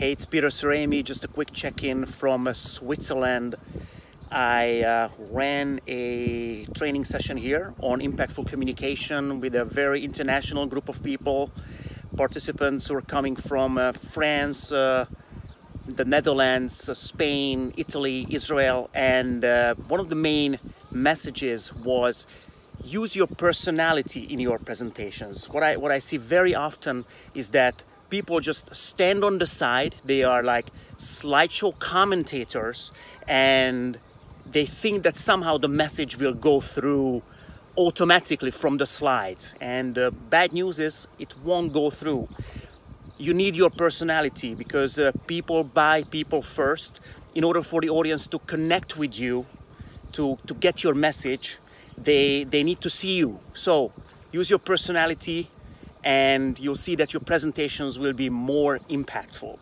Hey, it's Peter Seremi. Just a quick check-in from Switzerland. I uh, ran a training session here on impactful communication with a very international group of people. Participants were coming from uh, France, uh, the Netherlands, uh, Spain, Italy, Israel, and uh, one of the main messages was use your personality in your presentations. What I, what I see very often is that people just stand on the side. They are like slideshow commentators and they think that somehow the message will go through automatically from the slides. And uh, bad news is it won't go through. You need your personality because uh, people buy people first. In order for the audience to connect with you, to, to get your message, they, they need to see you. So use your personality, and you'll see that your presentations will be more impactful.